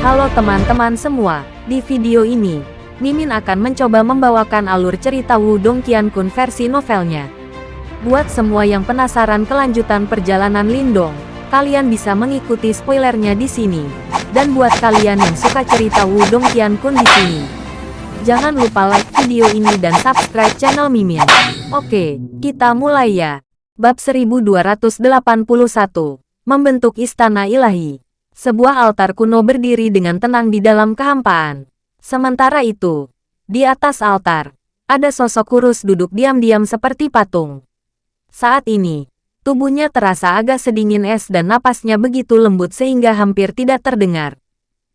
Halo teman-teman semua, di video ini, Mimin akan mencoba membawakan alur cerita Wudong Qiankun versi novelnya. Buat semua yang penasaran kelanjutan perjalanan Lindong, kalian bisa mengikuti spoilernya di sini. Dan buat kalian yang suka cerita Wudong Qiankun di sini, jangan lupa like video ini dan subscribe channel Mimin. Oke, kita mulai ya. Bab 1281, Membentuk Istana Ilahi. Sebuah altar kuno berdiri dengan tenang di dalam kehampaan. Sementara itu, di atas altar, ada sosok kurus duduk diam-diam seperti patung. Saat ini, tubuhnya terasa agak sedingin es dan napasnya begitu lembut sehingga hampir tidak terdengar.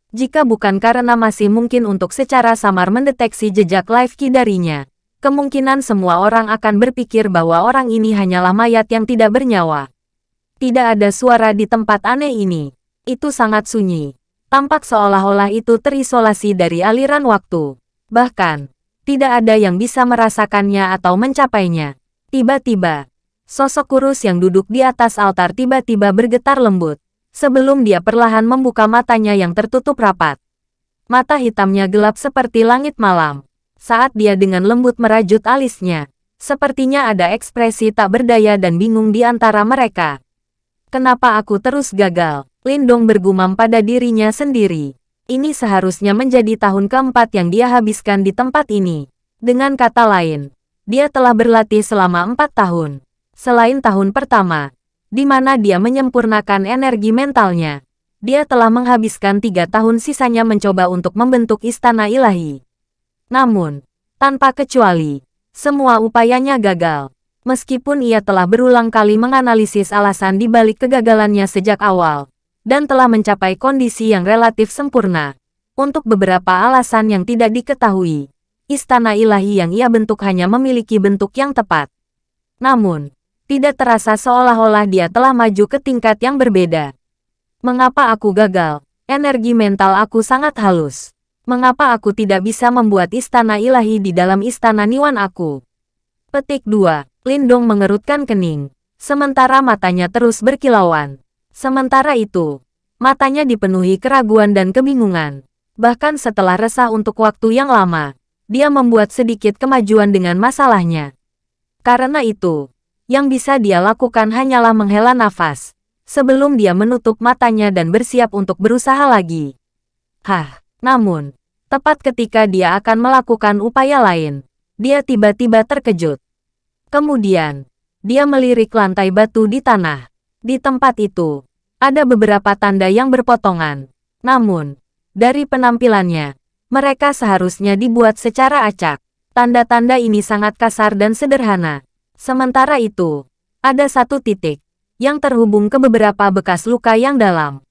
Jika bukan karena masih mungkin untuk secara samar mendeteksi jejak live key darinya, kemungkinan semua orang akan berpikir bahwa orang ini hanyalah mayat yang tidak bernyawa. Tidak ada suara di tempat aneh ini. Itu sangat sunyi. Tampak seolah-olah itu terisolasi dari aliran waktu. Bahkan, tidak ada yang bisa merasakannya atau mencapainya. Tiba-tiba, sosok kurus yang duduk di atas altar tiba-tiba bergetar lembut, sebelum dia perlahan membuka matanya yang tertutup rapat. Mata hitamnya gelap seperti langit malam. Saat dia dengan lembut merajut alisnya, sepertinya ada ekspresi tak berdaya dan bingung di antara mereka. Kenapa aku terus gagal? Lindong bergumam pada dirinya sendiri. Ini seharusnya menjadi tahun keempat yang dia habiskan di tempat ini. Dengan kata lain, dia telah berlatih selama empat tahun. Selain tahun pertama, di mana dia menyempurnakan energi mentalnya, dia telah menghabiskan tiga tahun sisanya mencoba untuk membentuk istana ilahi. Namun, tanpa kecuali, semua upayanya gagal. Meskipun ia telah berulang kali menganalisis alasan di balik kegagalannya sejak awal, dan telah mencapai kondisi yang relatif sempurna. Untuk beberapa alasan yang tidak diketahui, istana ilahi yang ia bentuk hanya memiliki bentuk yang tepat. Namun, tidak terasa seolah-olah dia telah maju ke tingkat yang berbeda. Mengapa aku gagal? Energi mental aku sangat halus. Mengapa aku tidak bisa membuat istana ilahi di dalam istana Niwan aku? Petik 2. Lindong mengerutkan kening. Sementara matanya terus berkilauan. Sementara itu, matanya dipenuhi keraguan dan kebingungan. Bahkan setelah resah untuk waktu yang lama, dia membuat sedikit kemajuan dengan masalahnya. Karena itu, yang bisa dia lakukan hanyalah menghela nafas, sebelum dia menutup matanya dan bersiap untuk berusaha lagi. Hah, namun, tepat ketika dia akan melakukan upaya lain, dia tiba-tiba terkejut. Kemudian, dia melirik lantai batu di tanah. Di tempat itu, ada beberapa tanda yang berpotongan. Namun, dari penampilannya, mereka seharusnya dibuat secara acak. Tanda-tanda ini sangat kasar dan sederhana. Sementara itu, ada satu titik yang terhubung ke beberapa bekas luka yang dalam.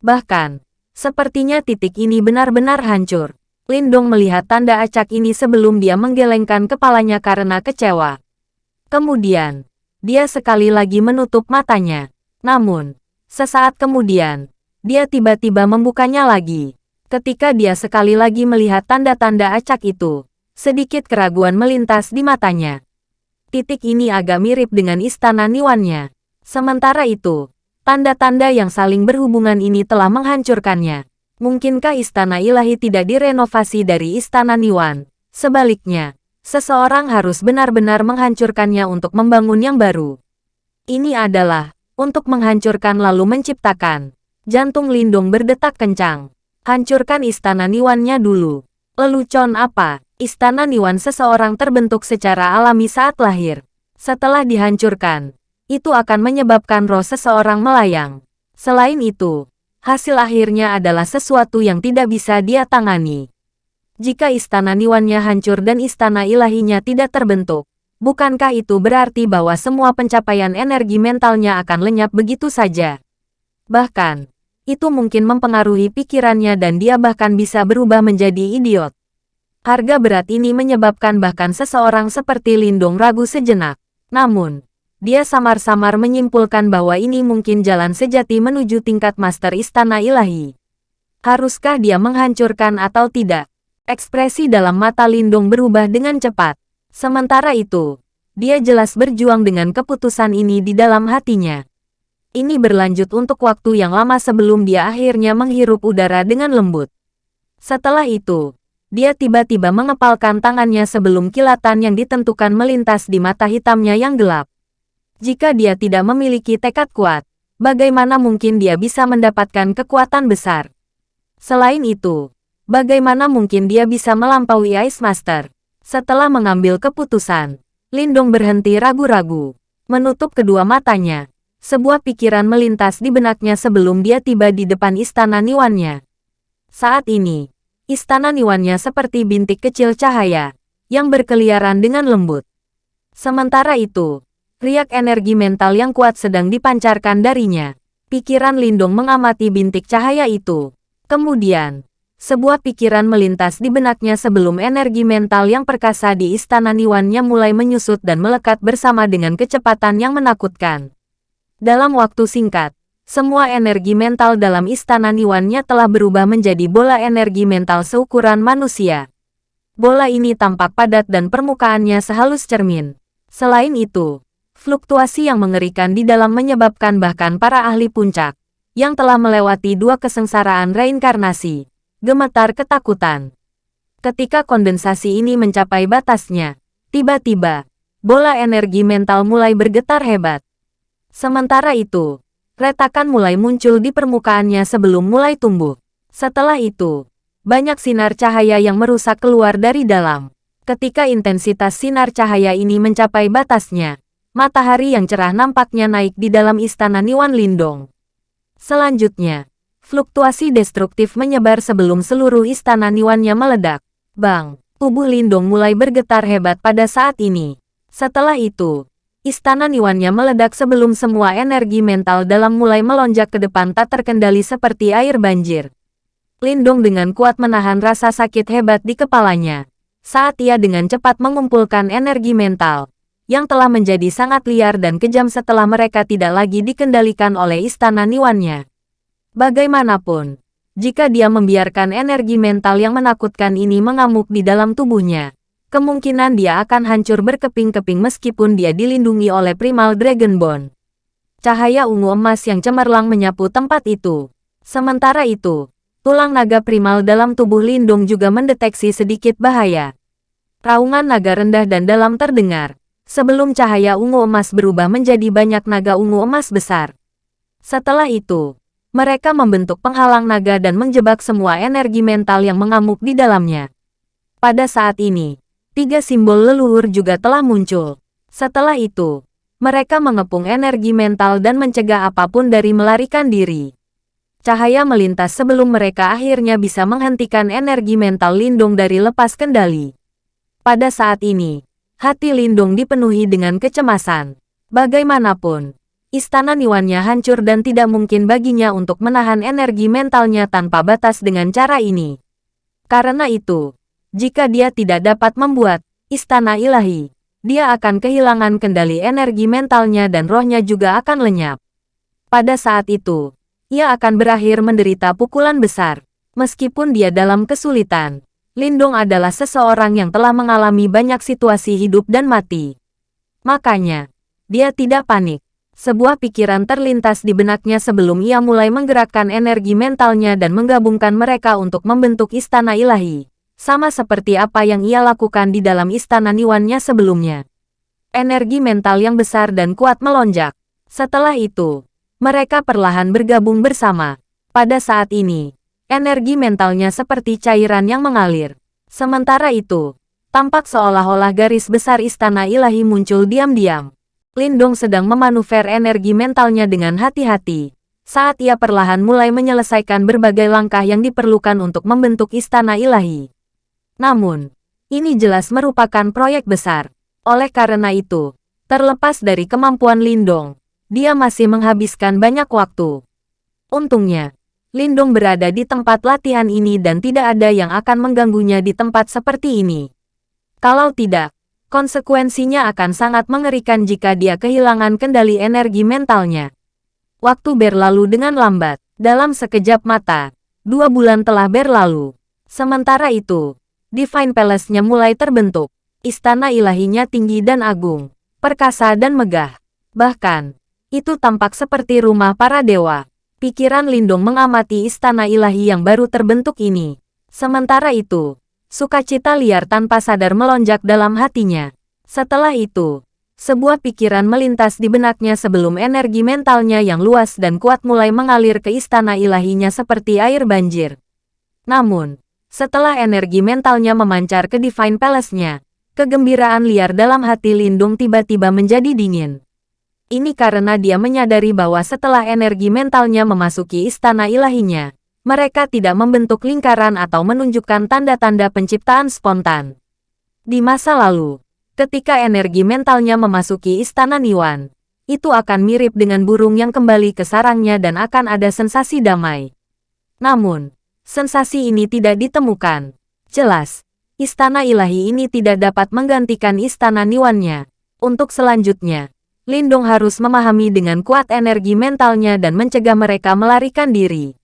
Bahkan, Sepertinya titik ini benar-benar hancur. Lindong melihat tanda acak ini sebelum dia menggelengkan kepalanya karena kecewa. Kemudian, dia sekali lagi menutup matanya. Namun, sesaat kemudian, dia tiba-tiba membukanya lagi. Ketika dia sekali lagi melihat tanda-tanda acak itu, sedikit keraguan melintas di matanya. Titik ini agak mirip dengan istana Niwannya. Sementara itu, Tanda-tanda yang saling berhubungan ini telah menghancurkannya. Mungkinkah istana ilahi tidak direnovasi dari istana Niwan? Sebaliknya, seseorang harus benar-benar menghancurkannya untuk membangun yang baru. Ini adalah untuk menghancurkan lalu menciptakan. Jantung Lindung berdetak kencang. Hancurkan istana Niwannya dulu. Lelucon apa? Istana Niwan seseorang terbentuk secara alami saat lahir. Setelah dihancurkan, itu akan menyebabkan roh seseorang melayang. Selain itu, hasil akhirnya adalah sesuatu yang tidak bisa dia tangani. Jika istana Niwannya hancur dan istana ilahinya tidak terbentuk, bukankah itu berarti bahwa semua pencapaian energi mentalnya akan lenyap begitu saja? Bahkan, itu mungkin mempengaruhi pikirannya dan dia bahkan bisa berubah menjadi idiot. Harga berat ini menyebabkan bahkan seseorang seperti Lindung ragu sejenak. Namun, dia samar-samar menyimpulkan bahwa ini mungkin jalan sejati menuju tingkat master istana ilahi. Haruskah dia menghancurkan atau tidak? Ekspresi dalam mata Lindung berubah dengan cepat. Sementara itu, dia jelas berjuang dengan keputusan ini di dalam hatinya. Ini berlanjut untuk waktu yang lama sebelum dia akhirnya menghirup udara dengan lembut. Setelah itu, dia tiba-tiba mengepalkan tangannya sebelum kilatan yang ditentukan melintas di mata hitamnya yang gelap. Jika dia tidak memiliki tekad kuat, bagaimana mungkin dia bisa mendapatkan kekuatan besar? Selain itu, bagaimana mungkin dia bisa melampaui Ice Master? Setelah mengambil keputusan, Lindong berhenti ragu-ragu, menutup kedua matanya. Sebuah pikiran melintas di benaknya sebelum dia tiba di depan istana Niwannya. Saat ini, istana Niwannya seperti bintik kecil cahaya, yang berkeliaran dengan lembut. Sementara itu, riak energi mental yang kuat sedang dipancarkan darinya. Pikiran Lindong mengamati bintik cahaya itu. Kemudian, sebuah pikiran melintas di benaknya sebelum energi mental yang perkasa di istana Niwannya mulai menyusut dan melekat bersama dengan kecepatan yang menakutkan. Dalam waktu singkat, semua energi mental dalam istana Niwannya telah berubah menjadi bola energi mental seukuran manusia. Bola ini tampak padat dan permukaannya sehalus cermin. Selain itu, Fluktuasi yang mengerikan di dalam menyebabkan bahkan para ahli puncak, yang telah melewati dua kesengsaraan reinkarnasi, gemetar ketakutan. Ketika kondensasi ini mencapai batasnya, tiba-tiba, bola energi mental mulai bergetar hebat. Sementara itu, retakan mulai muncul di permukaannya sebelum mulai tumbuh. Setelah itu, banyak sinar cahaya yang merusak keluar dari dalam. Ketika intensitas sinar cahaya ini mencapai batasnya, matahari yang cerah nampaknya naik di dalam istana Niwan Lindong. Selanjutnya, fluktuasi destruktif menyebar sebelum seluruh istana Niwannya meledak. Bang, tubuh Lindong mulai bergetar hebat pada saat ini. Setelah itu, istana Niwannya meledak sebelum semua energi mental dalam mulai melonjak ke depan tak terkendali seperti air banjir. Lindong dengan kuat menahan rasa sakit hebat di kepalanya. Saat ia dengan cepat mengumpulkan energi mental, yang telah menjadi sangat liar dan kejam setelah mereka tidak lagi dikendalikan oleh istana Niwannya. Bagaimanapun, jika dia membiarkan energi mental yang menakutkan ini mengamuk di dalam tubuhnya, kemungkinan dia akan hancur berkeping-keping meskipun dia dilindungi oleh Primal Dragon Bone. Cahaya ungu emas yang cemerlang menyapu tempat itu. Sementara itu, tulang naga primal dalam tubuh Lindung juga mendeteksi sedikit bahaya. Raungan naga rendah dan dalam terdengar, sebelum cahaya ungu emas berubah menjadi banyak naga ungu emas besar. Setelah itu, mereka membentuk penghalang naga dan menjebak semua energi mental yang mengamuk di dalamnya. Pada saat ini, tiga simbol leluhur juga telah muncul. Setelah itu, mereka mengepung energi mental dan mencegah apa pun dari melarikan diri. Cahaya melintas sebelum mereka akhirnya bisa menghentikan energi mental Lindung dari lepas kendali. Pada saat ini, Hati Lindung dipenuhi dengan kecemasan. Bagaimanapun, istana Niwannya hancur dan tidak mungkin baginya untuk menahan energi mentalnya tanpa batas dengan cara ini. Karena itu, jika dia tidak dapat membuat istana ilahi, dia akan kehilangan kendali energi mentalnya dan rohnya juga akan lenyap. Pada saat itu, ia akan berakhir menderita pukulan besar. Meskipun dia dalam kesulitan, Lindong adalah seseorang yang telah mengalami banyak situasi hidup dan mati. Makanya, dia tidak panik. Sebuah pikiran terlintas di benaknya sebelum ia mulai menggerakkan energi mentalnya dan menggabungkan mereka untuk membentuk istana ilahi. Sama seperti apa yang ia lakukan di dalam istana Niwannya sebelumnya. Energi mental yang besar dan kuat melonjak. Setelah itu, mereka perlahan bergabung bersama. Pada saat ini, Energi mentalnya seperti cairan yang mengalir. Sementara itu, tampak seolah-olah garis besar istana ilahi muncul diam-diam. Lindong sedang memanuver energi mentalnya dengan hati-hati. Saat ia perlahan mulai menyelesaikan berbagai langkah yang diperlukan untuk membentuk istana ilahi. Namun, ini jelas merupakan proyek besar. Oleh karena itu, terlepas dari kemampuan Lindong, dia masih menghabiskan banyak waktu. Untungnya, Lindung berada di tempat latihan ini dan tidak ada yang akan mengganggunya di tempat seperti ini. Kalau tidak, konsekuensinya akan sangat mengerikan jika dia kehilangan kendali energi mentalnya. Waktu berlalu dengan lambat. Dalam sekejap mata, dua bulan telah berlalu. Sementara itu, Divine Palace-nya mulai terbentuk. Istana ilahinya tinggi dan agung, perkasa dan megah. Bahkan, Itu tampak seperti rumah para dewa. Pikiran Lindong mengamati istana ilahi yang baru terbentuk ini. Sementara itu, sukacita liar tanpa sadar melonjak dalam hatinya. Setelah itu, sebuah pikiran melintas di benaknya sebelum energi mentalnya yang luas dan kuat mulai mengalir ke istana ilahinya seperti air banjir. Namun, setelah energi mentalnya memancar ke Divine Palace-nya, kegembiraan liar dalam hati Lindung tiba-tiba menjadi dingin. Ini karena dia menyadari bahwa setelah energi mentalnya memasuki istana ilahinya, mereka tidak membentuk lingkaran atau menunjukkan tanda-tanda penciptaan spontan. Di masa lalu, ketika energi mentalnya memasuki istana Niwan, itu akan mirip dengan burung yang kembali ke sarangnya dan akan ada sensasi damai. Namun, sensasi ini tidak ditemukan. Jelas, istana ilahi ini tidak dapat menggantikan istana Niwannya. Untuk selanjutnya, Lindong harus memahami dengan kuat energi mentalnya dan mencegah mereka melarikan diri.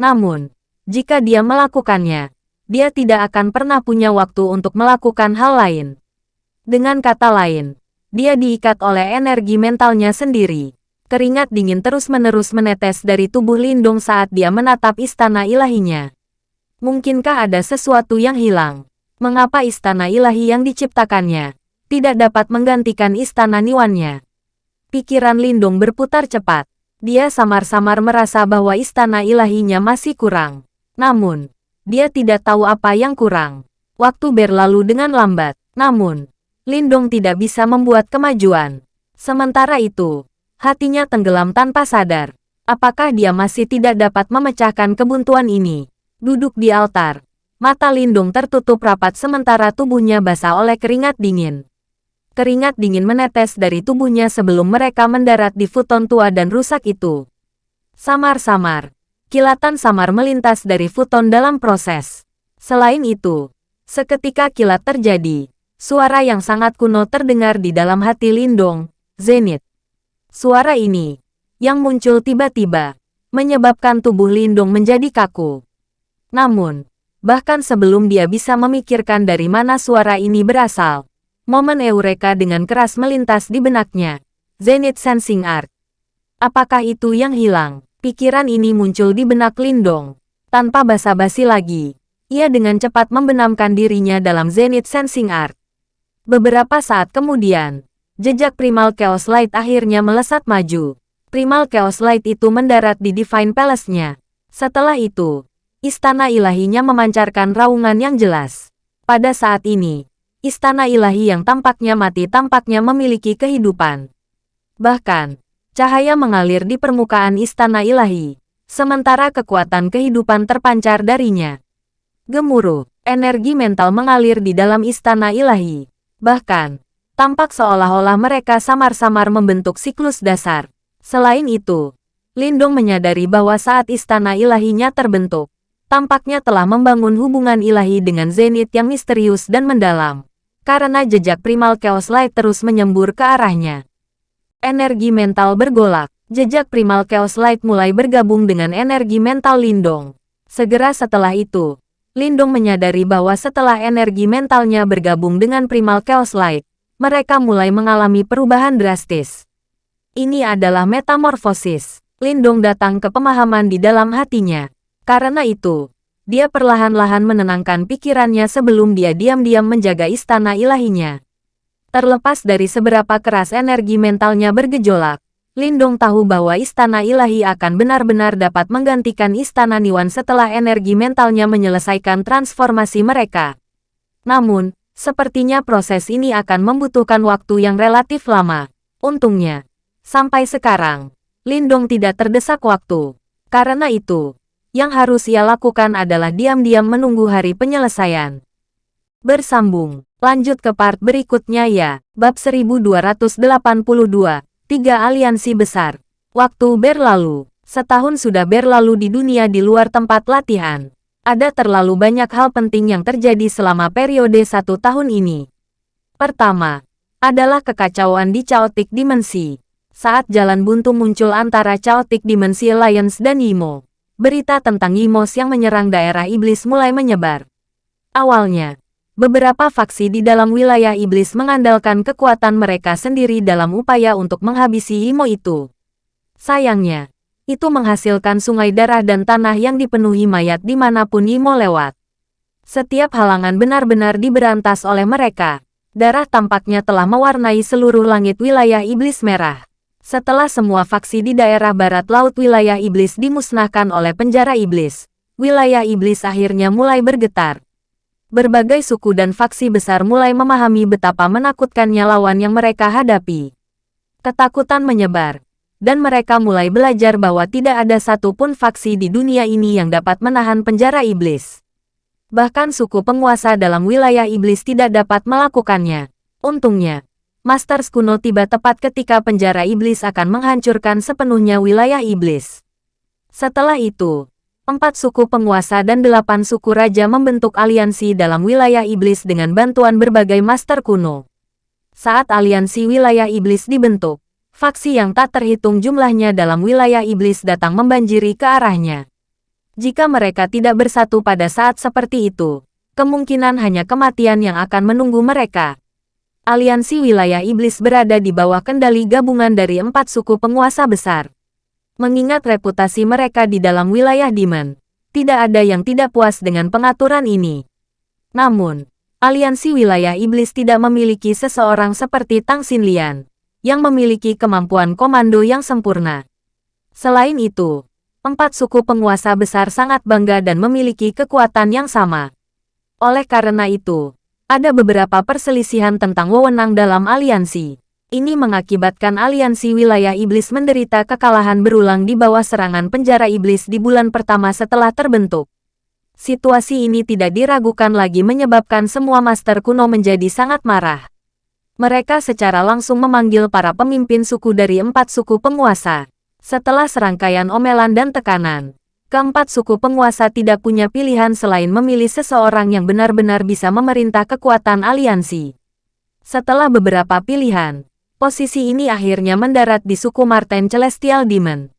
Namun, jika dia melakukannya, dia tidak akan pernah punya waktu untuk melakukan hal lain. Dengan kata lain, dia diikat oleh energi mentalnya sendiri. Keringat dingin terus-menerus menetes dari tubuh Lindong saat dia menatap istana ilahinya. Mungkinkah ada sesuatu yang hilang? Mengapa istana ilahi yang diciptakannya tidak dapat menggantikan istana Niwannya? Pikiran Lindung berputar cepat. Dia samar-samar merasa bahwa istana ilahinya masih kurang. Namun, dia tidak tahu apa yang kurang. Waktu berlalu dengan lambat. Namun, Lindong tidak bisa membuat kemajuan. Sementara itu, hatinya tenggelam tanpa sadar. Apakah dia masih tidak dapat memecahkan kebuntuan ini? Duduk di altar, mata Lindung tertutup rapat sementara tubuhnya basah oleh keringat dingin. Keringat dingin menetes dari tubuhnya sebelum mereka mendarat di futon tua dan rusak itu. Samar-samar, kilatan samar melintas dari futon dalam proses. Selain itu, seketika kilat terjadi, suara yang sangat kuno terdengar di dalam hati Lindong, Zenith. Suara ini, yang muncul tiba-tiba, menyebabkan tubuh Lindong menjadi kaku. Namun, bahkan sebelum dia bisa memikirkan dari mana suara ini berasal, Momen Eureka dengan keras melintas di benaknya. Zenith Sensing Art. Apakah itu yang hilang? Pikiran ini muncul di benak Lindong. Tanpa basa-basi lagi, ia dengan cepat membenamkan dirinya dalam Zenith Sensing Art. Beberapa saat kemudian, jejak Primal Chaos Light akhirnya melesat maju. Primal Chaos Light itu mendarat di Divine Palace-nya. Setelah itu, istana ilahinya memancarkan raungan yang jelas. Pada saat ini, istana ilahi yang tampaknya mati tampaknya memiliki kehidupan. Bahkan, cahaya mengalir di permukaan istana ilahi, sementara kekuatan kehidupan terpancar darinya. Gemuruh, energi mental mengalir di dalam istana ilahi. Bahkan, tampak seolah-olah mereka samar-samar membentuk siklus dasar. Selain itu, Lindong menyadari bahwa saat istana ilahinya terbentuk, tampaknya telah membangun hubungan ilahi dengan Zenith yang misterius dan mendalam karena jejak primal Chaos Light terus menyembur ke arahnya. Energi mental bergolak, jejak primal Chaos Light mulai bergabung dengan energi mental Lindong. Segera setelah itu, Lindong menyadari bahwa setelah energi mentalnya bergabung dengan primal Chaos Light, mereka mulai mengalami perubahan drastis. Ini adalah metamorfosis. Lindong datang ke pemahaman di dalam hatinya. Karena itu, dia perlahan-lahan menenangkan pikirannya sebelum dia diam-diam menjaga istana ilahinya. Terlepas dari seberapa keras energi mentalnya bergejolak, Lindong tahu bahwa istana ilahi akan benar-benar dapat menggantikan istana Niwan setelah energi mentalnya menyelesaikan transformasi mereka. Namun, sepertinya proses ini akan membutuhkan waktu yang relatif lama. Untungnya, sampai sekarang, Lindong tidak terdesak waktu. Karena itu, yang harus ia lakukan adalah diam-diam menunggu hari penyelesaian. Bersambung, lanjut ke part berikutnya ya, bab 1282, tiga aliansi besar. Waktu berlalu, setahun sudah berlalu di dunia di luar tempat latihan. Ada terlalu banyak hal penting yang terjadi selama periode satu tahun ini. Pertama, adalah kekacauan di Chaotic Dimensi. Saat jalan buntu muncul antara Chaotic Dimensi Alliance dan Yimo berita tentang Yimos yang menyerang daerah iblis mulai menyebar. Awalnya, beberapa faksi di dalam wilayah iblis mengandalkan kekuatan mereka sendiri dalam upaya untuk menghabisi Imo itu. Sayangnya, itu menghasilkan sungai darah dan tanah yang dipenuhi mayat di mana pun Imo lewat. Setiap halangan benar-benar diberantas oleh mereka. Darah tampaknya telah mewarnai seluruh langit wilayah iblis merah. Setelah semua faksi di daerah barat laut wilayah iblis dimusnahkan oleh penjara iblis, wilayah iblis akhirnya mulai bergetar. Berbagai suku dan faksi besar mulai memahami betapa menakutkannya lawan yang mereka hadapi. Ketakutan menyebar, dan mereka mulai belajar bahwa tidak ada satupun faksi di dunia ini yang dapat menahan penjara iblis. Bahkan suku penguasa dalam wilayah iblis tidak dapat melakukannya. Untungnya, Master kuno tiba tepat ketika penjara iblis akan menghancurkan sepenuhnya wilayah iblis. Setelah itu, empat suku penguasa dan delapan suku raja membentuk aliansi dalam wilayah iblis dengan bantuan berbagai master kuno. Saat aliansi wilayah iblis dibentuk, faksi yang tak terhitung jumlahnya dalam wilayah iblis datang membanjiri ke arahnya. Jika mereka tidak bersatu pada saat seperti itu, kemungkinan hanya kematian yang akan menunggu mereka. Aliansi wilayah iblis berada di bawah kendali gabungan dari empat suku penguasa besar. Mengingat reputasi mereka di dalam wilayah Demon, tidak ada yang tidak puas dengan pengaturan ini. Namun, aliansi wilayah iblis tidak memiliki seseorang seperti Tang Xinlian, yang memiliki kemampuan komando yang sempurna. Selain itu, empat suku penguasa besar sangat bangga dan memiliki kekuatan yang sama. Oleh karena itu, ada beberapa perselisihan tentang wewenang dalam aliansi. Ini mengakibatkan aliansi wilayah iblis menderita kekalahan berulang di bawah serangan penjara iblis di bulan pertama setelah terbentuk. Situasi ini tidak diragukan lagi menyebabkan semua master kuno menjadi sangat marah. Mereka secara langsung memanggil para pemimpin suku dari empat suku penguasa. Setelah serangkaian omelan dan tekanan, Keempat suku penguasa tidak punya pilihan selain memilih seseorang yang benar-benar bisa memerintah kekuatan aliansi. Setelah beberapa pilihan, posisi ini akhirnya mendarat di suku Marten Celestial Demon.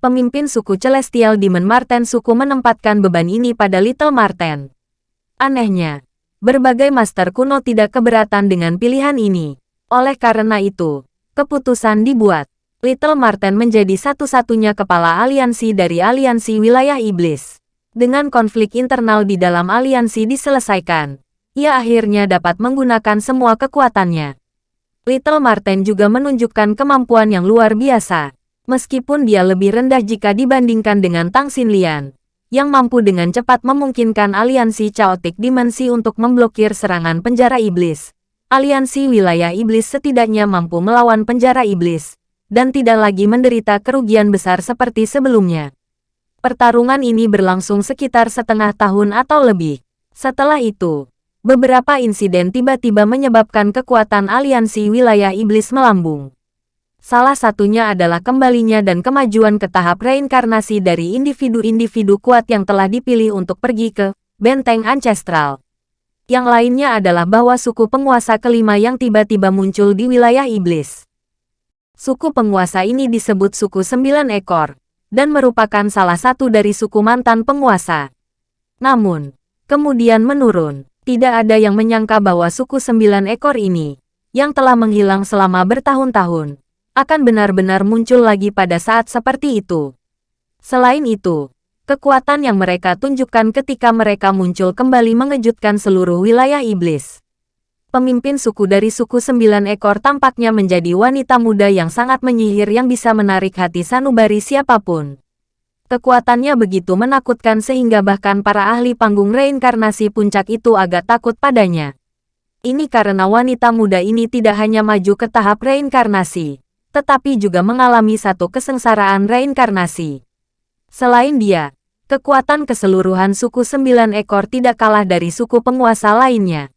Pemimpin suku Celestial Demon Marten suku menempatkan beban ini pada Little Marten. Anehnya, berbagai master kuno tidak keberatan dengan pilihan ini. Oleh karena itu, keputusan dibuat. Little Marten menjadi satu-satunya kepala aliansi dari aliansi wilayah iblis. Dengan konflik internal di dalam aliansi diselesaikan, ia akhirnya dapat menggunakan semua kekuatannya. Little Marten juga menunjukkan kemampuan yang luar biasa. Meskipun dia lebih rendah jika dibandingkan dengan Tang Xinlian, yang mampu dengan cepat memungkinkan aliansi Chaotic Dimensi untuk memblokir serangan penjara iblis. Aliansi wilayah iblis setidaknya mampu melawan penjara iblis, dan tidak lagi menderita kerugian besar seperti sebelumnya. Pertarungan ini berlangsung sekitar setengah tahun atau lebih. Setelah itu, beberapa insiden tiba-tiba menyebabkan kekuatan aliansi wilayah iblis melambung. Salah satunya adalah kembalinya dan kemajuan ke tahap reinkarnasi dari individu-individu kuat yang telah dipilih untuk pergi ke benteng ancestral. Yang lainnya adalah bahwa suku penguasa kelima yang tiba-tiba muncul di wilayah iblis. Suku penguasa ini disebut suku sembilan ekor, dan merupakan salah satu dari suku mantan penguasa. Namun, kemudian menurun. Tidak ada yang menyangka bahwa suku sembilan ekor ini, yang telah menghilang selama bertahun-tahun, akan benar-benar muncul lagi pada saat seperti itu. Selain itu, kekuatan yang mereka tunjukkan ketika mereka muncul kembali mengejutkan seluruh wilayah iblis. Pemimpin suku dari suku sembilan ekor tampaknya menjadi wanita muda yang sangat menyihir yang bisa menarik hati sanubari siapa pun. Kekuatannya begitu menakutkan sehingga bahkan para ahli panggung reinkarnasi puncak itu agak takut padanya. Ini karena wanita muda ini tidak hanya maju ke tahap reinkarnasi, tetapi juga mengalami satu kesengsaraan reinkarnasi. Selain dia, kekuatan keseluruhan suku sembilan ekor tidak kalah dari suku penguasa lainnya.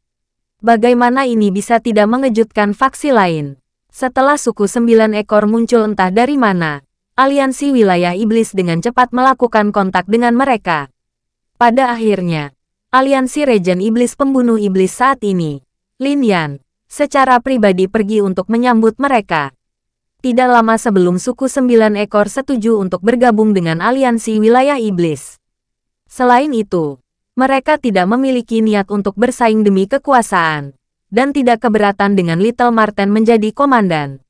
Bagaimana ini bisa tidak mengejutkan faksi lain? Setelah suku sembilan ekor muncul entah dari mana, aliansi wilayah iblis dengan cepat melakukan kontak dengan mereka. Pada akhirnya, aliansi Regen Iblis Pembunuh Iblis saat ini, Lin Yan, secara pribadi pergi untuk menyambut mereka. Tidak lama sebelum suku sembilan ekor setuju untuk bergabung dengan aliansi wilayah iblis. Selain itu, Mereka tidak memiliki niat untuk bersaing demi kekuasaan, dan tidak keberatan dengan Little Marten menjadi komandan.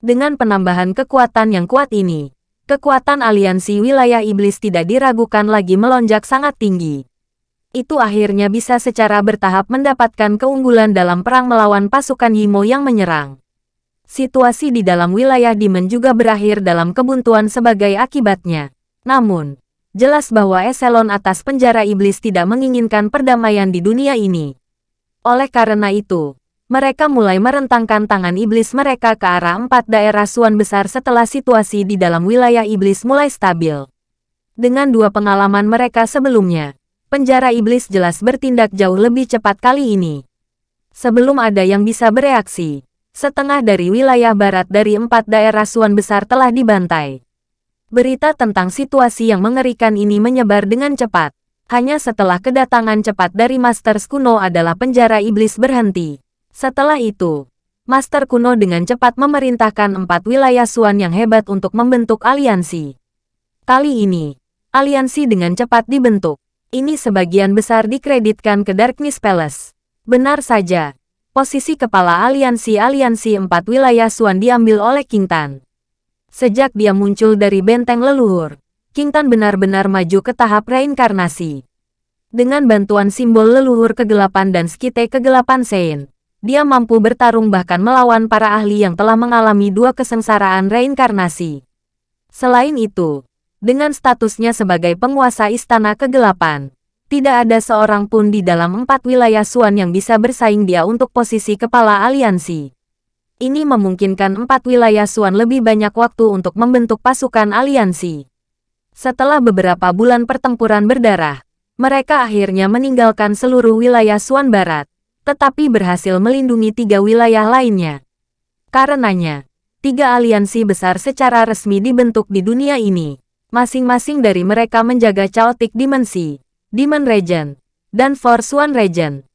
Dengan penambahan kekuatan yang kuat ini, kekuatan aliansi wilayah iblis tidak diragukan lagi melonjak sangat tinggi. Itu akhirnya bisa secara bertahap mendapatkan keunggulan dalam perang melawan pasukan Yimo yang menyerang. Situasi di dalam wilayah Demon juga berakhir dalam kebuntuan sebagai akibatnya. Namun, jelas bahwa eselon atas penjara iblis tidak menginginkan perdamaian di dunia ini. Oleh karena itu, mereka mulai merentangkan tangan iblis mereka ke arah empat daerah suan besar setelah situasi di dalam wilayah iblis mulai stabil. Dengan dua pengalaman mereka sebelumnya, penjara iblis jelas bertindak jauh lebih cepat kali ini. Sebelum ada yang bisa bereaksi, setengah dari wilayah barat dari empat daerah suan besar telah dibantai. Berita tentang situasi yang mengerikan ini menyebar dengan cepat. Hanya setelah kedatangan cepat dari Master Kuno adalah penjara iblis berhenti. Setelah itu, Master Kuno dengan cepat memerintahkan empat wilayah Suan yang hebat untuk membentuk aliansi. Kali ini, aliansi dengan cepat dibentuk. Ini sebagian besar dikreditkan ke Darkness Palace. Benar saja, posisi kepala aliansi-aliansi empat wilayah Suan diambil oleh King Tan. Sejak dia muncul dari benteng leluhur, King Tan benar-benar maju ke tahap reinkarnasi. Dengan bantuan simbol leluhur kegelapan dan skite kegelapan Sein, dia mampu bertarung bahkan melawan para ahli yang telah mengalami dua kesengsaraan reinkarnasi. Selain itu, dengan statusnya sebagai penguasa istana kegelapan, tidak ada seorang pun di dalam empat wilayah Suan yang bisa bersaing dia untuk posisi kepala aliansi. Ini memungkinkan empat wilayah Suan lebih banyak waktu untuk membentuk pasukan aliansi. Setelah beberapa bulan pertempuran berdarah, mereka akhirnya meninggalkan seluruh wilayah Suan Barat tetapi berhasil melindungi tiga wilayah lainnya. Karenanya, tiga aliansi besar secara resmi dibentuk di dunia ini. Masing-masing dari mereka menjaga Chaotic Dimensi, Demon Region, dan Force One Region.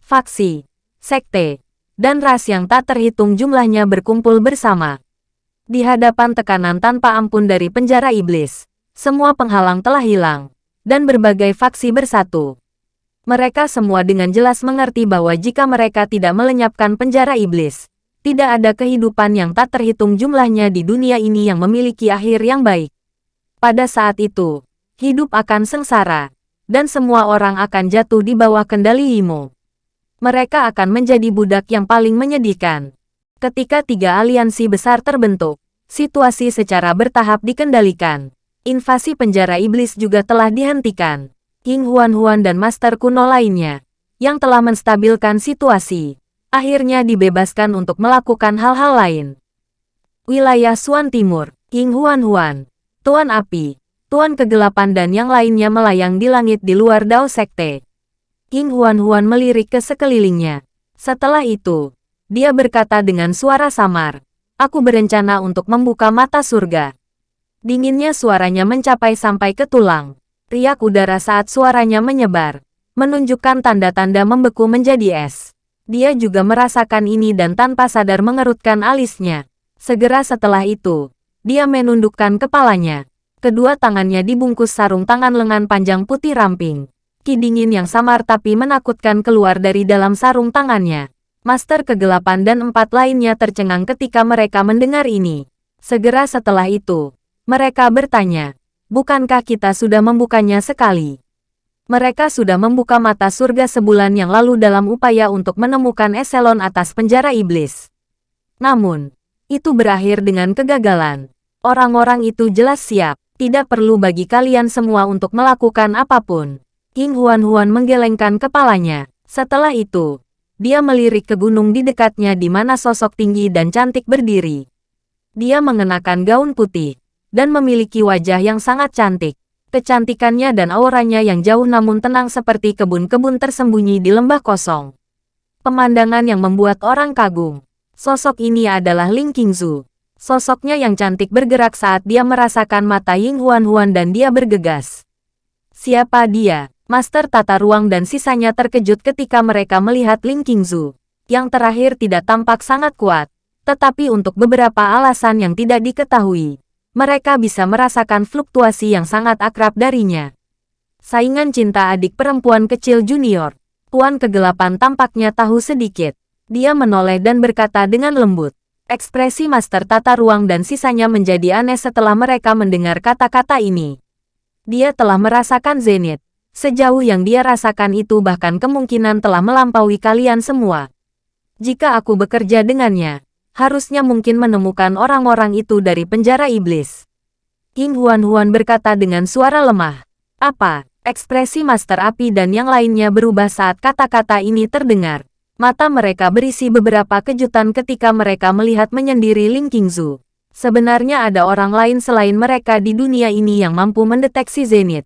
Faksi, sekte, dan ras yang tak terhitung jumlahnya berkumpul bersama. Di hadapan tekanan tanpa ampun dari penjara iblis, semua penghalang telah hilang, dan berbagai faksi bersatu. Mereka semua dengan jelas mengerti bahwa jika mereka tidak melenyapkan penjara iblis, tidak ada kehidupan yang tak terhitung jumlahnya di dunia ini yang memiliki akhir yang baik. Pada saat itu, hidup akan sengsara, dan semua orang akan jatuh di bawah kendali Imo. Mereka akan menjadi budak yang paling menyedihkan. Ketika tiga aliansi besar terbentuk, situasi secara bertahap dikendalikan. Invasi penjara iblis juga telah dihentikan King Huan-Huan dan Master kuno lainnya, yang telah menstabilkan situasi, akhirnya dibebaskan untuk melakukan hal-hal lain. Wilayah Suan Timur, King Huan-Huan, Tuan Api, Tuan Kegelapan dan yang lainnya melayang di langit di luar Dao Sekte. King Huan-Huan melirik ke sekelilingnya. Setelah itu, dia berkata dengan suara samar, Aku berencana untuk membuka mata surga. Dinginnya suaranya mencapai sampai ke tulang. Riak udara saat suaranya menyebar, menunjukkan tanda-tanda membeku menjadi es. Dia juga merasakan ini dan tanpa sadar mengerutkan alisnya. Segera setelah itu, dia menundukkan kepalanya. Kedua tangannya dibungkus sarung tangan lengan panjang putih ramping. Kidingin yang samar tapi menakutkan keluar dari dalam sarung tangannya. Master kegelapan dan empat lainnya tercengang ketika mereka mendengar ini. Segera setelah itu, mereka bertanya, bukankah kita sudah membukanya sekali? Mereka sudah membuka mata surga sebulan yang lalu dalam upaya untuk menemukan eselon atas penjara iblis. Namun, itu berakhir dengan kegagalan. Orang-orang itu jelas siap, tidak perlu bagi kalian semua untuk melakukan apa pun. King Huan-Huan menggelengkan kepalanya. Setelah itu, dia melirik ke gunung di dekatnya di mana sosok tinggi dan cantik berdiri. Dia mengenakan gaun putih, dan memiliki wajah yang sangat cantik. Kecantikannya dan auranya yang jauh namun tenang seperti kebun-kebun tersembunyi di lembah kosong. Pemandangan yang membuat orang kagum. Sosok ini adalah Ling Qingzu. Sosoknya yang cantik bergerak saat dia merasakan mata Ying Huan Huan dan dia bergegas. Siapa dia? Master tata ruang dan sisanya terkejut ketika mereka melihat Ling Qingzu. Yang terakhir tidak tampak sangat kuat, tetapi untuk beberapa alasan yang tidak diketahui mereka bisa merasakan fluktuasi yang sangat akrab darinya. Saingan cinta adik perempuan kecil junior. Tuan kegelapan tampaknya tahu sedikit. Dia menoleh dan berkata dengan lembut. Ekspresi Master tata ruang dan sisanya menjadi aneh setelah mereka mendengar kata-kata ini. Dia telah merasakan zenith. Sejauh yang dia rasakan itu bahkan kemungkinan telah melampaui kalian semua. Jika aku bekerja dengannya, harusnya mungkin menemukan orang-orang itu dari penjara iblis. King Huan-Huan berkata dengan suara lemah. Apa? Ekspresi Master Api dan yang lainnya berubah saat kata-kata ini terdengar. Mata mereka berisi beberapa kejutan ketika mereka melihat menyendiri Ling Qingzu. Sebenarnya ada orang lain selain mereka di dunia ini yang mampu mendeteksi Zenith.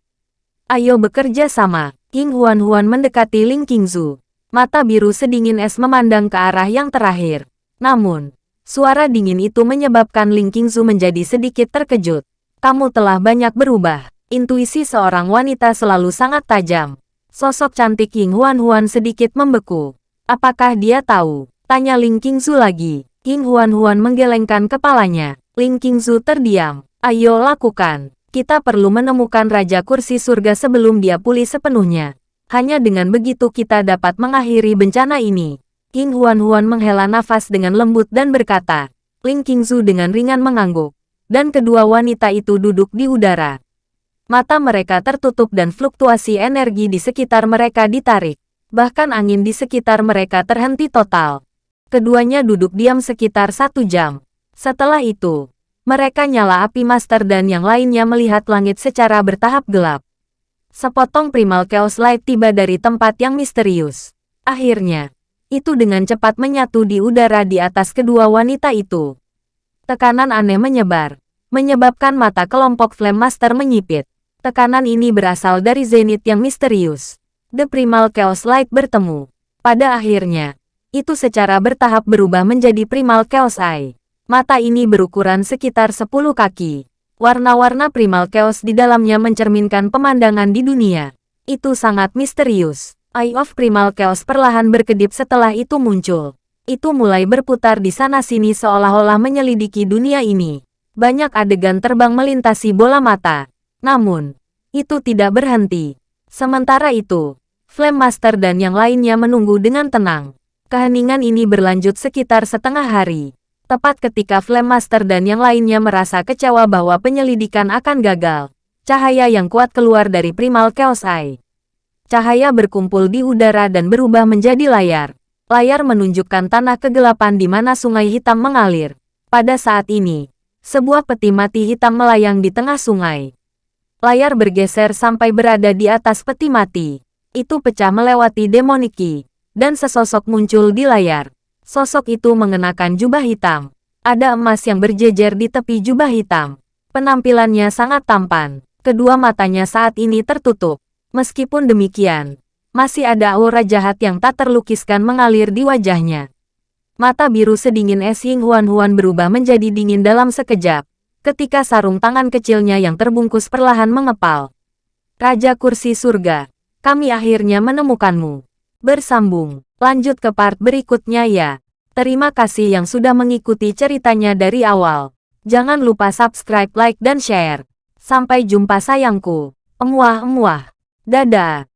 Ayo bekerja sama. King Huan-Huan mendekati Ling Qingzu. Mata biru sedingin es memandang ke arah yang terakhir. Namun, suara dingin itu menyebabkan Ling Qingzu menjadi sedikit terkejut. Kamu telah banyak berubah. Intuisi seorang wanita selalu sangat tajam. Sosok cantik King Huan-Huan sedikit membeku. Apakah dia tahu? Tanya Ling Qingzu lagi. King Huan-Huan menggelengkan kepalanya. Ling Qingzu terdiam. Ayo lakukan. Kita perlu menemukan Raja Kursi Surga sebelum dia pulih sepenuhnya. Hanya dengan begitu kita dapat mengakhiri bencana ini. King Huan-Huan menghela nafas dengan lembut dan berkata. Ling Qingzu dengan ringan mengangguk. Dan kedua wanita itu duduk di udara. Mata mereka tertutup dan fluktuasi energi di sekitar mereka ditarik. Bahkan angin di sekitar mereka terhenti total. Keduanya duduk diam sekitar satu jam. Setelah itu, mereka nyala api master dan yang lainnya melihat langit secara bertahap gelap. Sepotong primal chaos light tiba dari tempat yang misterius. Akhirnya, itu dengan cepat menyatu di udara di atas kedua wanita itu. Tekanan aneh menyebar, menyebabkan mata kelompok Flame Master menyipit. Tekanan ini berasal dari Zenith yang misterius. The Primal Chaos Light bertemu. Pada akhirnya, itu secara bertahap berubah menjadi Primal Chaos Eye. Mata ini berukuran sekitar 10 kaki. Warna-warna Primal Chaos di dalamnya mencerminkan pemandangan di dunia. Itu sangat misterius. Eye of Primal Chaos perlahan berkedip setelah itu muncul. Itu mulai berputar di sana-sini seolah-olah menyelidiki dunia ini. Banyak adegan terbang melintasi bola mata. Namun, itu tidak berhenti. Sementara itu, Flame Master dan yang lainnya menunggu dengan tenang. Keheningan ini berlanjut sekitar setengah hari. Tepat ketika Flame Master dan yang lainnya merasa kecewa bahwa penyelidikan akan gagal, cahaya yang kuat keluar dari Primal Chaos Eye. Cahaya berkumpul di udara dan berubah menjadi layar. Layar menunjukkan tanah kegelapan di mana sungai hitam mengalir. Pada saat ini, sebuah peti mati hitam melayang di tengah sungai. Layar bergeser sampai berada di atas peti mati. Itu pecah melewati demoniki, dan sesosok muncul di layar. Sosok itu mengenakan jubah hitam. Ada emas yang berjejer di tepi jubah hitam. Penampilannya sangat tampan. Kedua matanya saat ini tertutup. Meskipun demikian, masih ada aura jahat yang tak terlukiskan mengalir di wajahnya. Mata biru sedingin es Ying Huan Huan berubah menjadi dingin dalam sekejap ketika sarung tangan kecilnya yang terbungkus perlahan mengepal. Raja Kursi Surga, kami akhirnya menemukanmu. Bersambung, lanjut ke part berikutnya ya. Terima kasih yang sudah mengikuti ceritanya dari awal. Jangan lupa subscribe, like, dan share. Sampai jumpa sayangku. Emuah-emuah. Dadah.